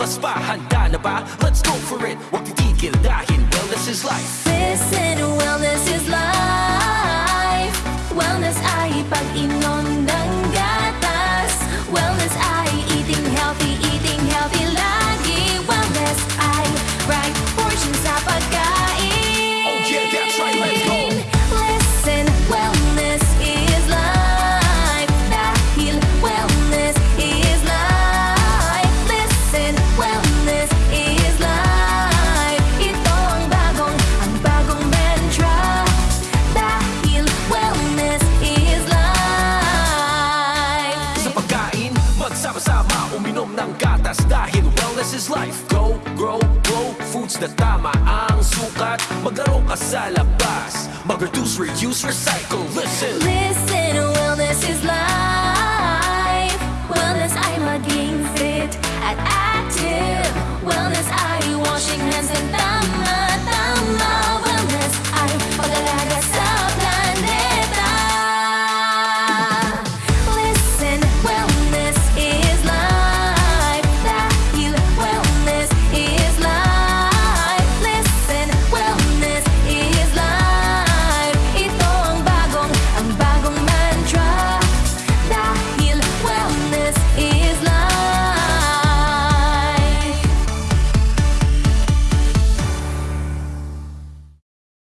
lumabas pa Handa na ba? Let's go for it. Huwag titigil dahil wellness is life. Listen, wellness is life. Wellness ay pag-inom ng gatas. Wellness ay eating healthy, eating healthy lagi Wellness ay right portion sa pagkain dahil wellness is life. Go, grow, glow Foods na tama ang sukat. Maglaro ka sa labas. Mag-reduce, reuse, recycle. Listen! Listen, wellness is life. Wellness ay maging fit. At active. Wellness ay washing hands and